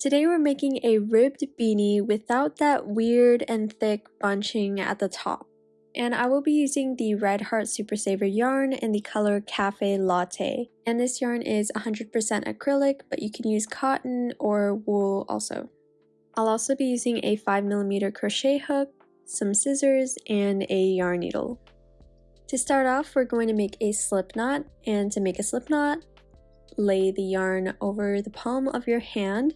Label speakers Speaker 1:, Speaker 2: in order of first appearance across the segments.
Speaker 1: Today we're making a ribbed beanie without that weird and thick bunching at the top. And I will be using the Red Heart Super Saver yarn in the color Cafe Latte. And this yarn is 100% acrylic, but you can use cotton or wool also. I'll also be using a 5mm crochet hook, some scissors, and a yarn needle. To start off, we're going to make a slip knot, and to make a slip knot, lay the yarn over the palm of your hand,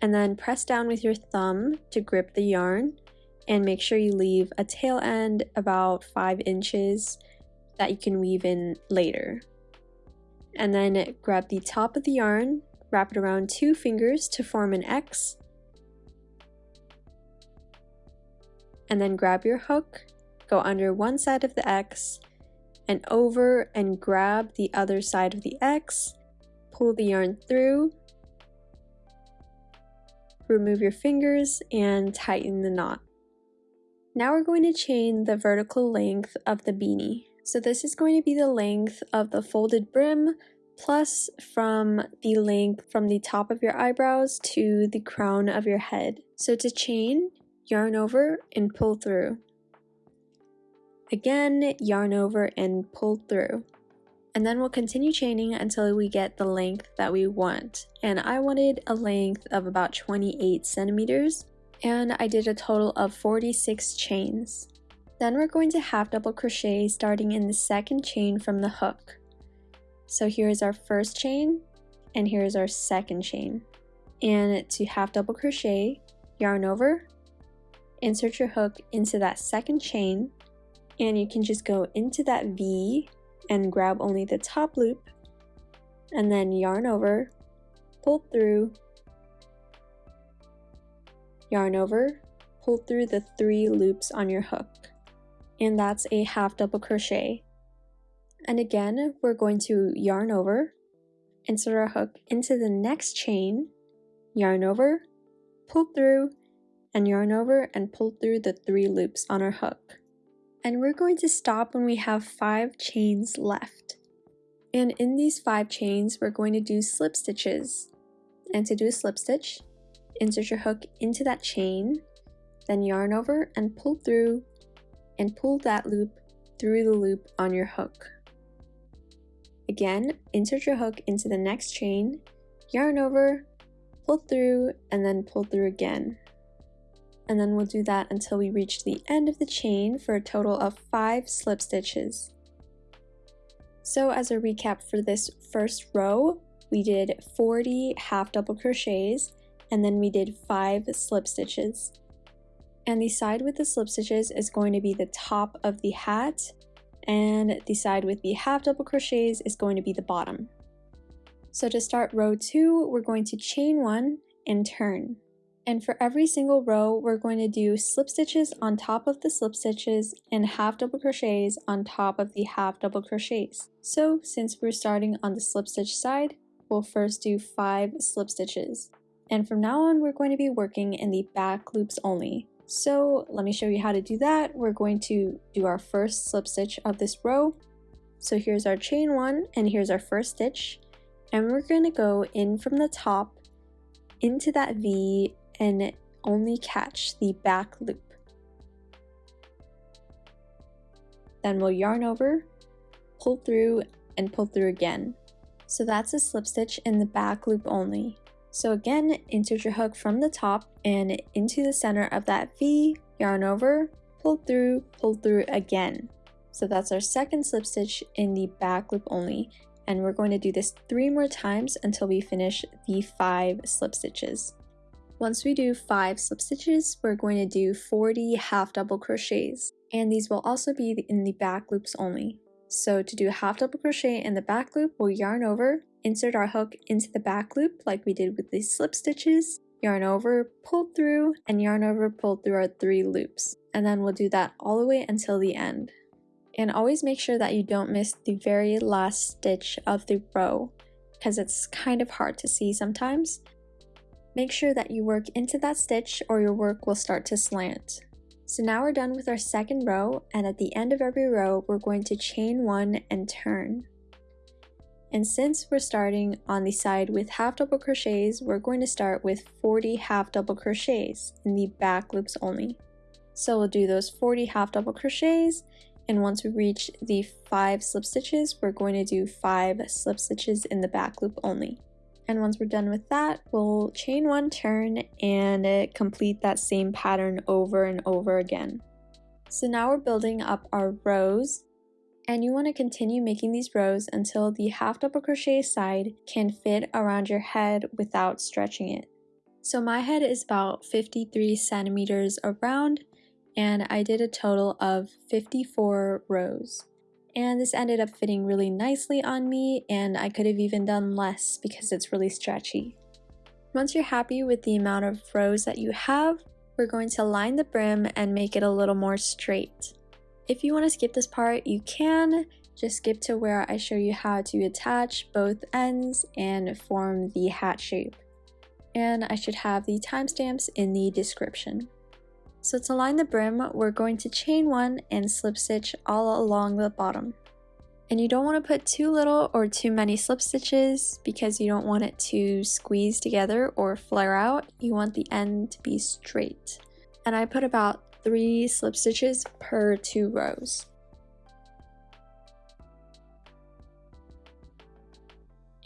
Speaker 1: and then press down with your thumb to grip the yarn, and make sure you leave a tail end about 5 inches that you can weave in later. And then grab the top of the yarn, wrap it around two fingers to form an X, and then grab your hook go under one side of the X and over and grab the other side of the X, pull the yarn through, remove your fingers and tighten the knot. Now we're going to chain the vertical length of the beanie. So this is going to be the length of the folded brim plus from the length from the top of your eyebrows to the crown of your head. So to chain, yarn over and pull through. Again, yarn over and pull through. And then we'll continue chaining until we get the length that we want. And I wanted a length of about 28 centimeters, and I did a total of 46 chains. Then we're going to half double crochet starting in the second chain from the hook. So here's our first chain, and here's our second chain. And to half double crochet, yarn over, insert your hook into that second chain, and you can just go into that V and grab only the top loop and then yarn over, pull through, yarn over, pull through the three loops on your hook. And that's a half double crochet. And again, we're going to yarn over, insert our hook into the next chain, yarn over, pull through, and yarn over and pull through the three loops on our hook and we're going to stop when we have five chains left. And in these five chains, we're going to do slip stitches. And to do a slip stitch, insert your hook into that chain, then yarn over and pull through, and pull that loop through the loop on your hook. Again, insert your hook into the next chain, yarn over, pull through, and then pull through again and then we'll do that until we reach the end of the chain for a total of 5 slip stitches. So as a recap for this first row, we did 40 half double crochets and then we did 5 slip stitches. And the side with the slip stitches is going to be the top of the hat and the side with the half double crochets is going to be the bottom. So to start row 2, we're going to chain 1 and turn. And for every single row, we're going to do slip stitches on top of the slip stitches and half double crochets on top of the half double crochets. So since we're starting on the slip stitch side, we'll first do five slip stitches. And from now on, we're going to be working in the back loops only. So let me show you how to do that. We're going to do our first slip stitch of this row. So here's our chain one and here's our first stitch. And we're going to go in from the top into that V and only catch the back loop. Then we'll yarn over, pull through, and pull through again. So that's a slip stitch in the back loop only. So again, insert your hook from the top and into the center of that V, yarn over, pull through, pull through again. So that's our second slip stitch in the back loop only. And we're going to do this three more times until we finish the five slip stitches. Once we do 5 slip stitches, we're going to do 40 half double crochets, and these will also be in the back loops only. So to do a half double crochet in the back loop, we'll yarn over, insert our hook into the back loop like we did with the slip stitches, yarn over, pull through, and yarn over, pull through our three loops. And then we'll do that all the way until the end. And always make sure that you don't miss the very last stitch of the row because it's kind of hard to see sometimes. Make sure that you work into that stitch or your work will start to slant. So now we're done with our second row and at the end of every row we're going to chain one and turn. And since we're starting on the side with half double crochets, we're going to start with 40 half double crochets in the back loops only. So we'll do those 40 half double crochets and once we reach the 5 slip stitches, we're going to do 5 slip stitches in the back loop only. And once we're done with that, we'll chain one turn and uh, complete that same pattern over and over again. So now we're building up our rows and you want to continue making these rows until the half double crochet side can fit around your head without stretching it. So my head is about 53 centimeters around and I did a total of 54 rows. And this ended up fitting really nicely on me and I could have even done less because it's really stretchy. Once you're happy with the amount of rows that you have, we're going to line the brim and make it a little more straight. If you want to skip this part, you can. Just skip to where I show you how to attach both ends and form the hat shape. And I should have the timestamps in the description. So to line the brim, we're going to chain one and slip stitch all along the bottom. And you don't want to put too little or too many slip stitches because you don't want it to squeeze together or flare out. You want the end to be straight. And I put about three slip stitches per two rows.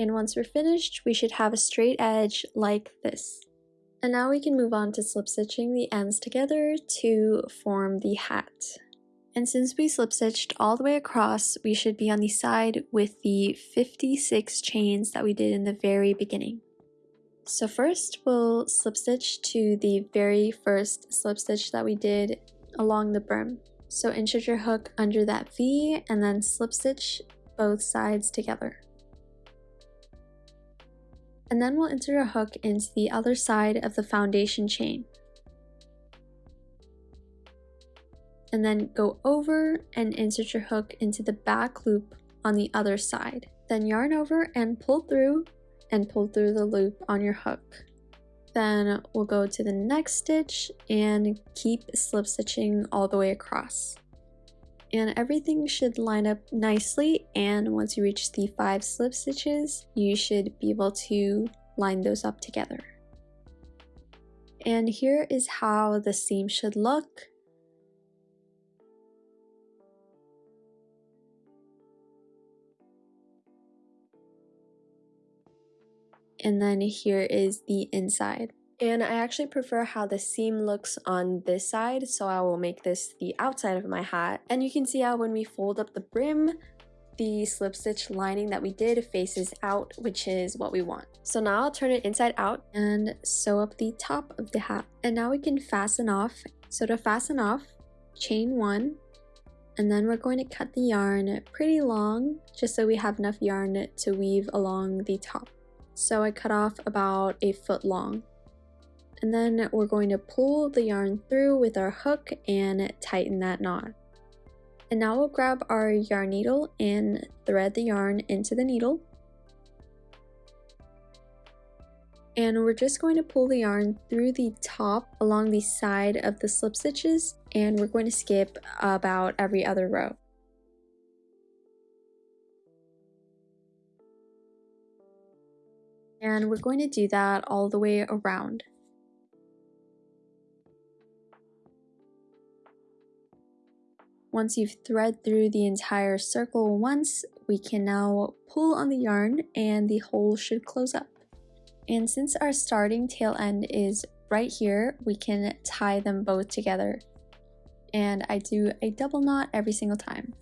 Speaker 1: And once we're finished, we should have a straight edge like this. And now we can move on to slip stitching the ends together to form the hat. And since we slip stitched all the way across, we should be on the side with the 56 chains that we did in the very beginning. So first we'll slip stitch to the very first slip stitch that we did along the brim. So insert your hook under that V and then slip stitch both sides together. And then we'll insert a hook into the other side of the foundation chain. and then go over and insert your hook into the back loop on the other side. Then yarn over and pull through and pull through the loop on your hook. Then we'll go to the next stitch and keep slip stitching all the way across. And everything should line up nicely and once you reach the five slip stitches, you should be able to line those up together. And here is how the seam should look. and then here is the inside. And I actually prefer how the seam looks on this side, so I will make this the outside of my hat. And you can see how when we fold up the brim, the slip stitch lining that we did faces out, which is what we want. So now I'll turn it inside out and sew up the top of the hat. And now we can fasten off. So to fasten off, chain one, and then we're going to cut the yarn pretty long, just so we have enough yarn to weave along the top so I cut off about a foot long. And then we're going to pull the yarn through with our hook and tighten that knot. And now we'll grab our yarn needle and thread the yarn into the needle. And we're just going to pull the yarn through the top along the side of the slip stitches and we're going to skip about every other row. and we're going to do that all the way around. Once you've thread through the entire circle once, we can now pull on the yarn and the hole should close up. And since our starting tail end is right here, we can tie them both together. And I do a double knot every single time.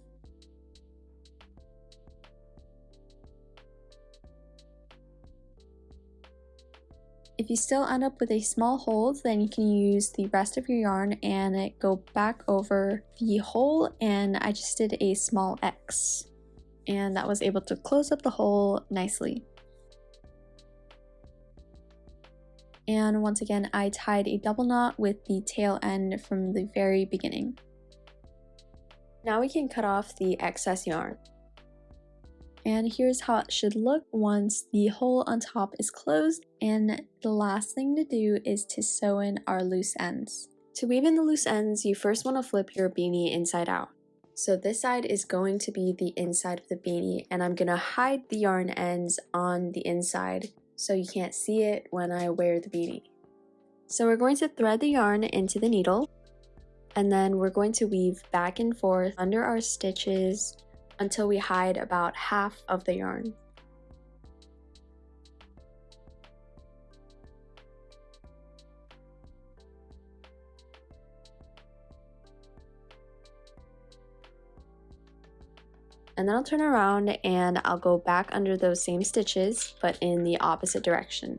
Speaker 1: If you still end up with a small hole, then you can use the rest of your yarn and go back over the hole and I just did a small X. And that was able to close up the hole nicely. And once again, I tied a double knot with the tail end from the very beginning. Now we can cut off the excess yarn. And here's how it should look once the hole on top is closed. And the last thing to do is to sew in our loose ends. To weave in the loose ends, you first want to flip your beanie inside out. So this side is going to be the inside of the beanie and I'm gonna hide the yarn ends on the inside so you can't see it when I wear the beanie. So we're going to thread the yarn into the needle and then we're going to weave back and forth under our stitches until we hide about half of the yarn. and then I'll turn around and I'll go back under those same stitches but in the opposite direction.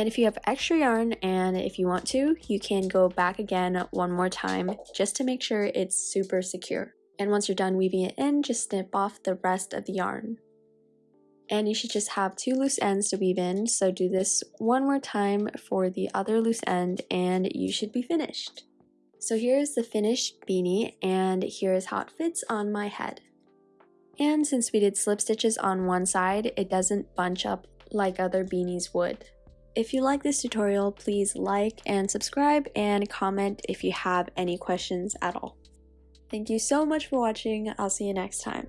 Speaker 1: And if you have extra yarn and if you want to, you can go back again one more time just to make sure it's super secure. And once you're done weaving it in, just snip off the rest of the yarn and you should just have two loose ends to weave in. So do this one more time for the other loose end and you should be finished. So here's the finished beanie and here's how it fits on my head. And since we did slip stitches on one side, it doesn't bunch up like other beanies would. If you like this tutorial, please like and subscribe and comment if you have any questions at all. Thank you so much for watching. I'll see you next time.